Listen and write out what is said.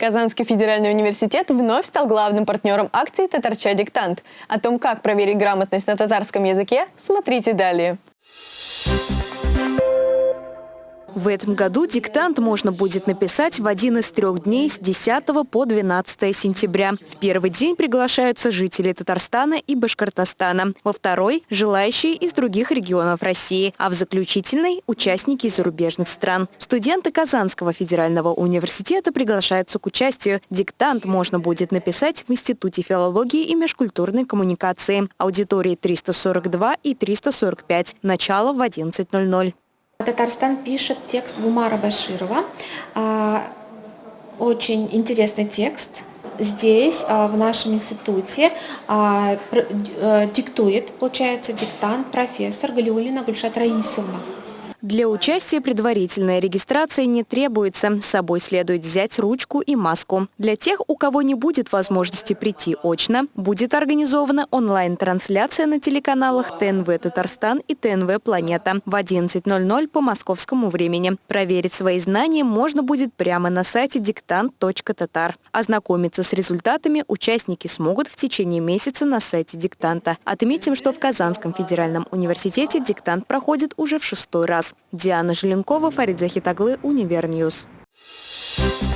Казанский федеральный университет вновь стал главным партнером акции «Татарча диктант». О том, как проверить грамотность на татарском языке, смотрите далее. В этом году диктант можно будет написать в один из трех дней с 10 по 12 сентября. В первый день приглашаются жители Татарстана и Башкортостана, во второй – желающие из других регионов России, а в заключительной – участники зарубежных стран. Студенты Казанского федерального университета приглашаются к участию. Диктант можно будет написать в Институте филологии и межкультурной коммуникации. Аудитории 342 и 345. Начало в 11.00. Татарстан пишет текст Гумара Баширова. А, очень интересный текст. Здесь, а, в нашем институте, а, э, диктует, получается, диктант профессор Галиулина Гульшат Раисовна. Для участия предварительная регистрация не требуется. С собой следует взять ручку и маску. Для тех, у кого не будет возможности прийти очно, будет организована онлайн-трансляция на телеканалах ТНВ Татарстан и ТНВ Планета в 11.00 по московскому времени. Проверить свои знания можно будет прямо на сайте диктант.татар. Ознакомиться с результатами участники смогут в течение месяца на сайте диктанта. Отметим, что в Казанском федеральном университете диктант проходит уже в шестой раз. Диана Желенкова, Фарид Захитоглы, UniverNews. Thank